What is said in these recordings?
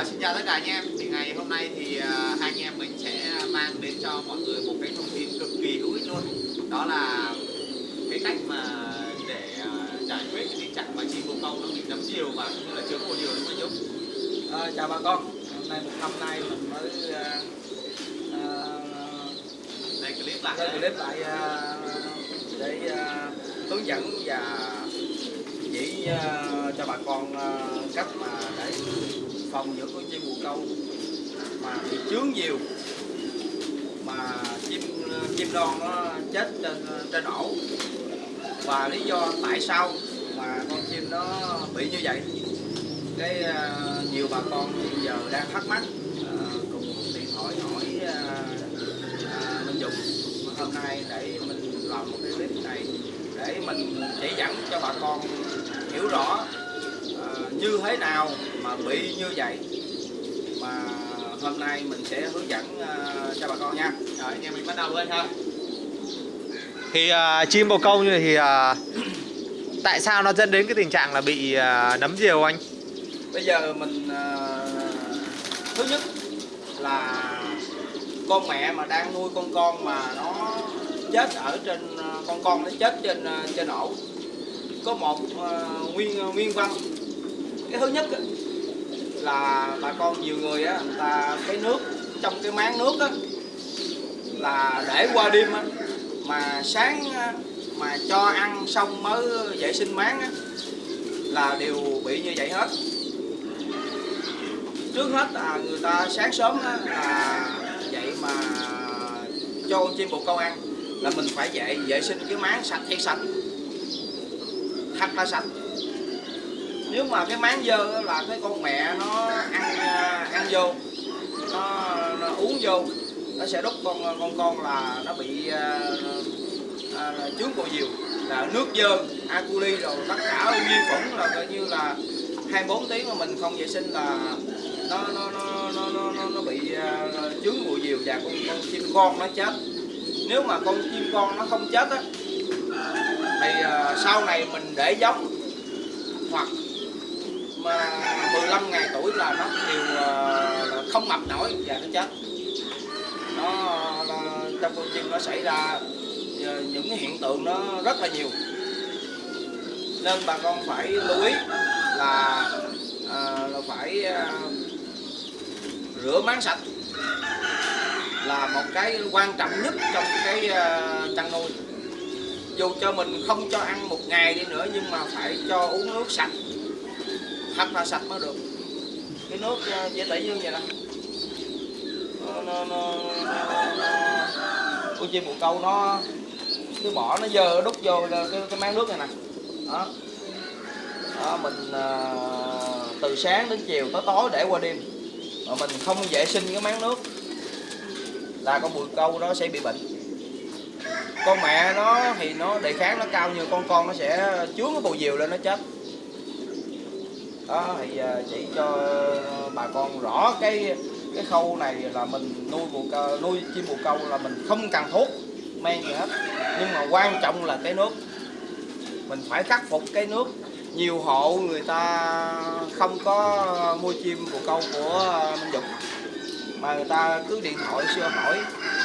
À, xin chào tất cả anh em. Thì ngày hôm nay thì uh, hai anh em mình sẽ mang đến cho mọi người một cái thông tin cực kỳ hữu ích luôn. Đó là cái cách mà để uh, giải quyết cái tình trạng mà chim bồ câu nó bị nấm diều và cũng như là chướng bồ diều đúng không Dũng? À, chào bà con hôm nay một năm nay mình mới uh, Đây clip lại. uh, đây. clip lại uh, để uh, hướng dẫn và chỉ uh, cho bà con uh, cách mà để phòng những con chim bồ câu mà bị chướng nhiều mà chim chim non nó chết trên trên ổ. Và lý do tại sao mà con chim nó bị như vậy? Cái uh, nhiều bà con hiện giờ đang thắc mắc uh, cùng điện thoại hỏi uh, uh, Dũng. Hôm nay để mình làm một cái clip này để mình chỉ dẫn cho bà con hiểu rõ uh, như thế nào mà bị như vậy mà hôm nay mình sẽ hướng dẫn uh, cho bà con nha Rồi anh em mình bắt đầu luôn ha. Thì à, chim bồ câu như này thì à, tại sao nó dẫn đến cái tình trạng là bị à, nấm diều anh? bây giờ mình ờ, thứ nhất là con mẹ mà đang nuôi con con mà nó chết ở trên ờ, con con nó chết trên ờ, trên ổ có một ờ, nguyên nguyên văn cái thứ nhất là bà con nhiều người á người ta cái nước trong cái máng nước á là để qua đêm á mà sáng mà cho ăn xong mới vệ sinh máng á là đều bị như vậy hết. Trước hết là người ta sáng sớm á, là vậy mà cho con chim bồ câu ăn là mình phải vệ vệ sinh cái máng sạch hay sạch. Thật là sạch nếu mà cái máng dơ là cái con mẹ nó ăn à, ăn vô nó, nó uống vô nó sẽ đút con con con là nó bị à, à là chướng bộ diều là nước dơ aculi rồi tất cả vi khuẩn là coi như là 24 tiếng mà mình không vệ sinh là nó nó nó nó nó, nó, nó bị uh, chướng bụi diều và con con chim con nó chết. Nếu mà con chim con nó không chết á thì uh, sau này mình để giống hoặc 15 ngày tuổi là nó đều ờ, không mập nổi và nó chết. Nó, trong con chim nó xảy ra ờ, những hiện tượng nó rất là nhiều. Nên bà con phải lưu ý là, à, là phải à, rửa máng sạch là một cái quan trọng nhất trong cái à, chăn nuôi. Dù cho mình không cho ăn một ngày đi nữa nhưng mà phải cho uống nước sạch thật là sạch mới được. Cái nước ờ, dễ tẩy như vậy nè. Nó, nó, nó, con chim bồ câu nó cái bỏ nó dơ đút vô cái, cái máng nước này nè. Đó. Đó, mình à, từ sáng đến chiều tới tối để qua đêm. Mà mình không vệ sinh cái máng nước là con bùi câu nó sẽ bị bệnh. Con mẹ nó thì nó đề kháng nó cao như con con nó sẽ chướng cái bù diều lên nó chết đó thì ờ, chỉ cho bà con rõ cái cái khâu này là mình nuôi bồ câu nuôi chim bồ câu là mình không cần thuốc men gì hết. Nhưng mà quan trọng là cái nước. Mình phải khắc phục cái nước. Nhiều hộ người ta không có mua chim bồ câu của Minh Dũng mà người ta cứ điện thoại xưa hỏi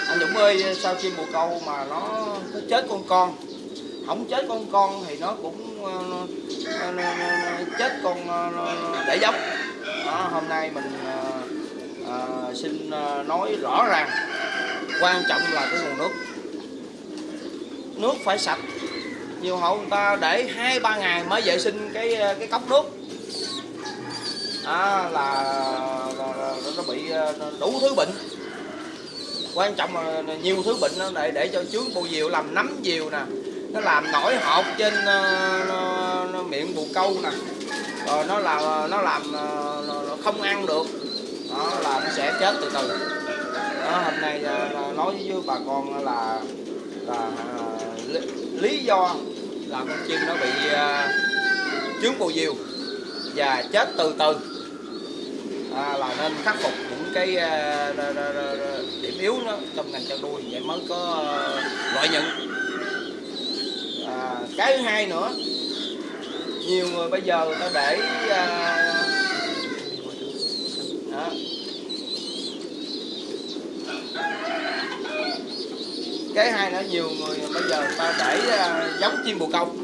anh Dũng ơi sao chim bồ câu mà nó, nó chết con con? Không chết con con thì nó cũng uh, chết con ờ, để giống đó, hôm nay mình ờ, xin nói rõ ràng quan trọng là cái nguồn nước. Nước phải sạch. Nhiều hộ người ta để hai ba ngày mới vệ sinh cái cái cốc nước. À, là, là, là nó bị đủ thứ bệnh. Quan trọng là nhiều thứ bệnh nó để để cho chướng bù diều làm nấm diều nè nó làm nổi hột trên nó, nó, nó miệng bù câu nè. Rồi nó là nó làm ờ, nó không ăn được. Đó là nó sẽ chết từ từ. Đó, hôm nay ờ, nói với bà con là là lý do là con chim nó bị uh, chướng bù diều và chết từ từ. À, là nên khắc phục những cái uh, điểm yếu đó trong ngành chăn nuôi vậy mới có uh, lợi nhuận cái thứ hai nữa nhiều người bây giờ người ta để uh, đó. cái hai nữa nhiều người bây giờ người ta để uh, giống chim bồ câu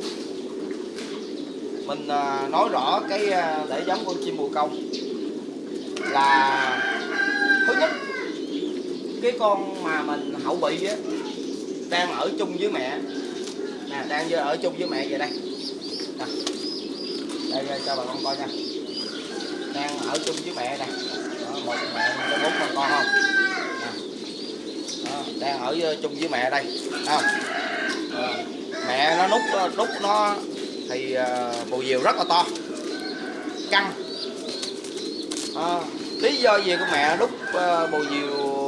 mình uh, nói rõ cái uh, để giống con chim bồ câu là thứ nhất cái con mà mình hậu bị á đang ở chung với mẹ đang giờ ở chung với mẹ về đây. Nè. Đây, đây cho bà con coi nha. Đang ở chung với mẹ nè Đó, một mẹ có bốn con con không. Đó, đang ở ờ, chung với mẹ đây. Không? Ờ, mẹ nó nút ờ, nút nó thì bù bồ diều rất là to. Căng. Ờ, lý do gì con mẹ đúc ờ, bồ diều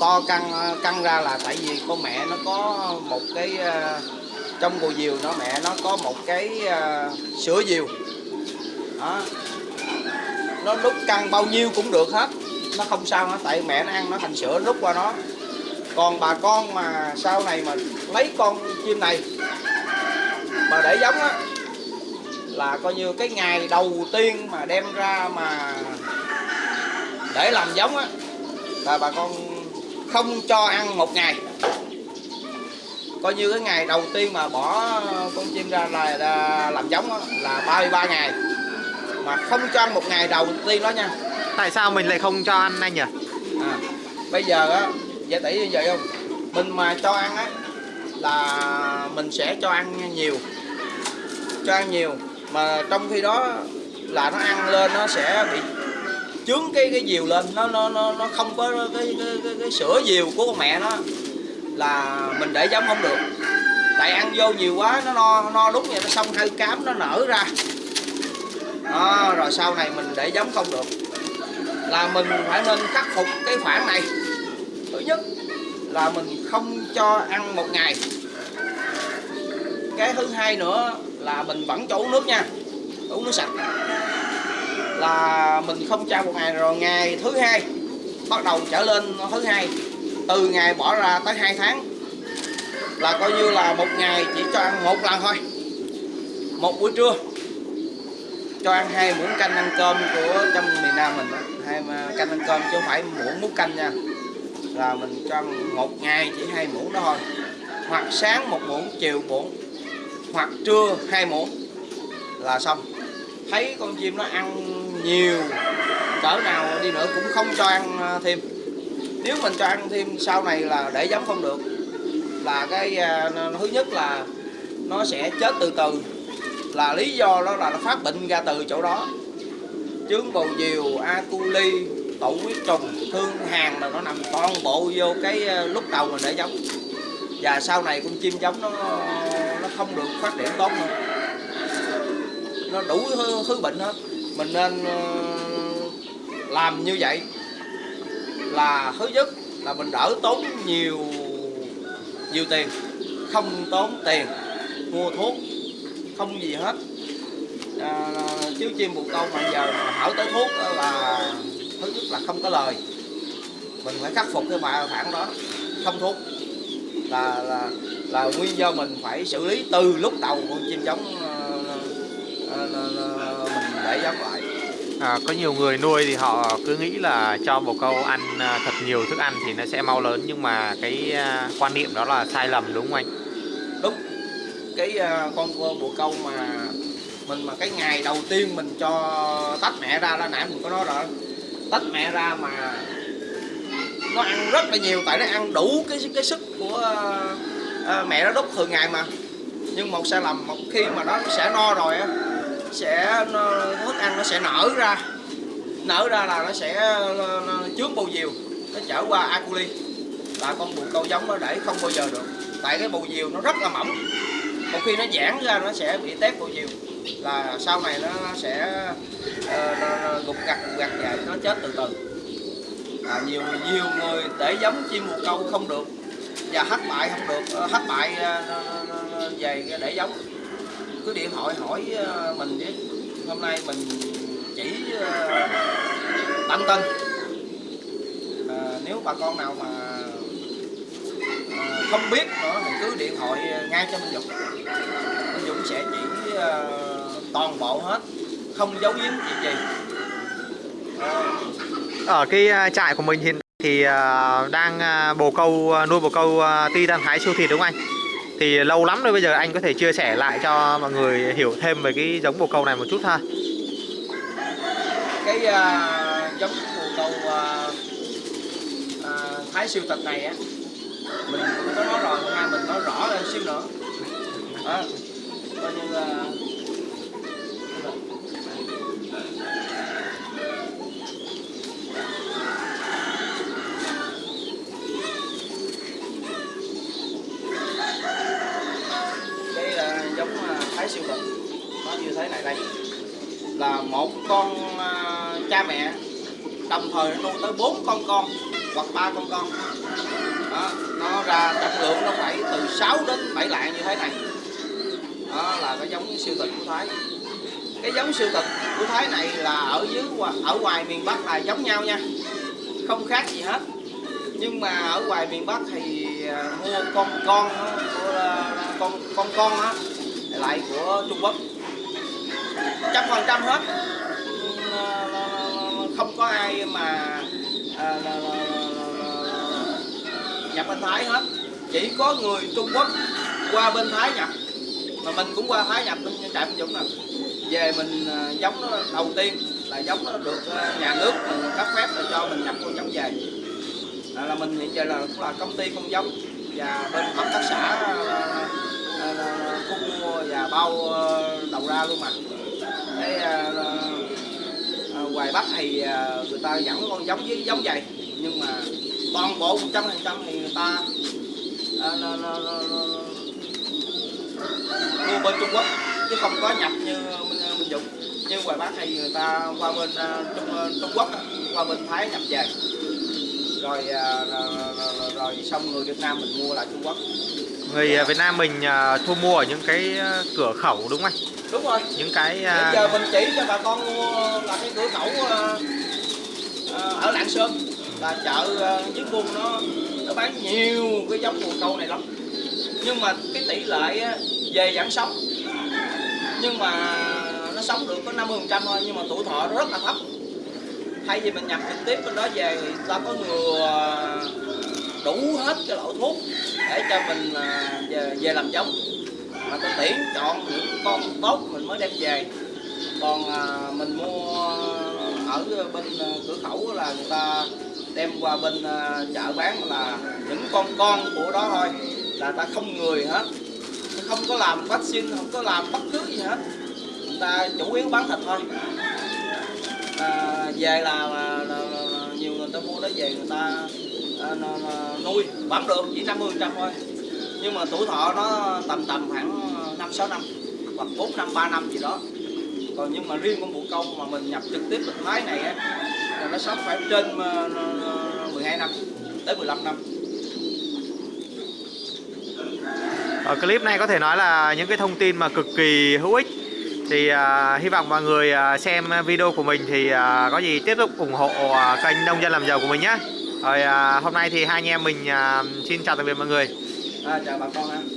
to căng căng ra là tại vì con mẹ nó có một cái uh, trong bồ diều nó mẹ nó có một cái uh, sữa diều. Đó. Nó đúc căng bao nhiêu cũng được hết. Nó không sao hết tại mẹ nó ăn nó thành sữa đúc qua nó. Còn bà con mà sau này mà lấy con chim này mà để giống á là coi như cái ngày đầu tiên mà đem ra mà để làm giống á là bà con không cho ăn một ngày coi như cái ngày đầu tiên mà bỏ con chim ra là, là làm giống á, là 33 ngày. Mà không cho ăn một ngày đầu tiên đó nha. Tại sao mình lại không cho ăn anh nhỉ? à, bây giờ á giả tỷ như vậy không? Mình mà cho ăn á là mình sẽ cho ăn nhiều. Cho ăn nhiều. Mà trong khi đó là nó ăn lên nó sẽ bị chướng cái cái diều lên. Nó nó nó nó không có cái cái, cái, cái sữa diều của con mẹ nó là mình để giống không được. Tại ăn vô nhiều quá nó no no đúng vậy nó xong hơi cám nó nở ra. Đó, rồi sau này mình để giống không được. Là mình phải nên khắc phục cái khoản này. Thứ nhất là mình không cho ăn một ngày. Cái thứ hai nữa là mình vẫn cho uống nước nha uống nước sạch. Là mình không cho một ngày rồi ngày thứ hai bắt đầu trở lên thứ hai từ ngày bỏ ra tới 2 tháng là coi như là một ngày chỉ cho ăn một lần thôi. Một buổi trưa. Cho ăn hai muỗng canh ăn cơm của trong miền Nam mình hai canh ăn cơm chứ không phải muỗng múc canh nha. Là mình cho ăn một ngày chỉ hai muỗng đó thôi. Hoặc sáng một muỗng, chiều muỗng. Hoặc trưa hai muỗng. Là xong. Thấy con chim nó ăn nhiều, cỡ nào đi nữa cũng không cho ăn à, thêm nếu mình cho ăn thêm sau này là để giống không được. Là cái à, thứ nhất là nó sẽ chết từ từ. Là lý do đó là nó phát bệnh ra từ chỗ đó. Chướng bầu diều a coli tụ huyết trùng thương hàn là nó nằm toàn bộ vô cái à, lúc đầu mình để giống và sau này con chim giống nó nó không được phát triển tốt nữa. Nó đủ thứ, thứ bệnh hết. Mình nên ờ, làm như vậy là thứ nhất là mình đỡ tốn nhiều nhiều tiền. Không tốn tiền mua thuốc không gì hết. À, chứ chim bồ câu mà giờ mà hỏi tới thuốc đó là thứ nhất là không có lời. Mình phải khắc phục cái bài phản đó. Không thuốc là là là nguyên do mình phải xử lý từ lúc đầu con chim giống à, à, à, mình để giống lại. À, có nhiều người nuôi thì họ cứ nghĩ là cho bồ câu ăn à, thật nhiều thức ăn thì nó sẽ mau lớn nhưng mà cái à, quan niệm đó là sai lầm đúng không anh? đúng cái à, con bồ câu mà mình mà cái ngày đầu tiên mình cho tách mẹ ra là nãy mình có nói rồi tách mẹ ra mà nó ăn rất là nhiều tại nó ăn đủ cái cái sức của uh, mẹ nó đúc thường ngày mà nhưng một sai lầm một khi mà nó sẽ no rồi á sẽ nó, thức ăn nó sẽ nở ra. Nở ra là nó sẽ nó, nó trước bầu diều nó trở qua aculi. Là con bồ câu giống nó để không bao giờ được. Tại cái bầu diều nó rất là mỏng. Một khi nó giãn ra nó sẽ bị tép bầu diều là sau này nó, nó sẽ ờ, nó, nó gục gặt gục gặt và nó chết từ từ. À, nhiều nhiều người để giống chim bồ câu không được và thất bại không được. Ờ, thất bại ờ, về để giống cứ điện thoại hỏi ờ, mình chứ hôm nay mình chỉ ờ, tâm tin à, nếu bà con nào mà à, không biết nữa thì cứ điện thoại ngay cho Minh Dũng. Minh Dũng sẽ chỉ à, toàn bộ hết không giấu giếm gì gì. À, ở cái trại của mình hiện thì đang bồ câu nuôi bồ câu ti đang thái siêu thịt đúng không anh? Thì lâu lắm rồi bây giờ anh có thể chia sẻ lại cho mọi người hiểu thêm về cái giống bồ câu này một chút ha. cái uh, giống bồ câu uh, uh, thái siêu tật này á mình cũng có nói rồi hôm nay mình nói rõ lên xíu nữa đó coi như là đây là giống à, thái siêu thịt nó như thế này đây. Là một con à, cha mẹ đồng thời nó nuôi tới bốn con con hoặc ba con con. Đó, nó ra trọng lượng nó phải từ 6 đến 7 lạng như thế này. Đó là cái giống siêu thịt của Thái. Cái giống siêu thịt của Thái này là ở dưới ở ngoài miền Bắc là giống nhau nha. Không khác gì hết. Nhưng mà ở ngoài miền Bắc thì à, mua con con đó, của, à, con con con á lại của Trung Quốc trăm phần trăm hết không có ai mà à, là- là- là- nhập bên Thái hết chỉ có người Trung Quốc qua bên Thái nhập mà mình cũng qua Thái nhập bên trại Minh Dũng nè về mình giống nó đầu tiên là giống nó được nhà nước mình cấp phép để cho mình nhập con giống về à, là mình hiện giờ là cũng là công ty con giống và bên hợp tác xã à, mua và bao đầu ra luôn mà cái ờ, ờ, ờ, à, à, ngoài bắc thì à, người ta dẫn con giống với giống vậy. Nhưng mà toàn bộ 100 phần trăm thì người ta à, mua bên Trung Quốc chứ không có nhập như mình mình dùng như ngoài Bắc thì người ta qua bên à, Trung, Trung Quốc qua bên Thái nhập về. Rồi, à, rồi, rồi, rồi xong người Việt Nam mình mua lại Trung Quốc. Người à, Việt Nam mình à, thu mua ở những cái à, cửa khẩu đúng không anh? đúng rồi. Những cái Bây giờ mình chỉ cho bà con mua là cái cửa khẩu ở Lạng Sơn. Là chợ dưới vùng nó nó bán nhiều cái giống bồ câu này lắm. Nhưng mà cái tỷ lệ về vẫn sống nhưng mà nó sống được có 50 phần trăm thôi nhưng mà tuổi thọ nó rất là thấp. Thay vì mình nhập trực tiếp bên đó về ta có ngừa đủ hết cái loại thuốc để cho mình à, về, về làm giống. Mà tôi tiễn chọn những con tốt mình mới đem về. Còn à, mình mua ở bên à, cửa khẩu là người ta đem qua bên chợ bán là những con con của đó thôi là ta không người hết. Không có làm vaccine không có làm bất cứ gì hết. Người ta chủ yếu bán thịt thôi. À, về là, là, là, là, nhiều người ta mua đó về người ta Ờ, nuôi vẫn được chỉ 50 trăm thôi. Nhưng mà tuổi thọ nó tầm tầm khoảng năm sáu năm hoặc 4 năm 3 năm gì đó. Còn nhưng mà riêng con bồ câu mà mình nhập trực tiếp bên Thái này á là nó sống phải trên ờ, ờ, 12 năm tới 15 năm. Ở clip này có thể nói là những cái thông tin mà cực kỳ hữu ích. Thì uh, hy vọng mọi người uh, xem video của mình thì uh, có gì tiếp tục ủng hộ uh, kênh nông dân làm giàu của mình nhé. Rồi à, hôm nay thì hai anh em mình à, xin chào tạm biệt mọi người. à, chào bà con ha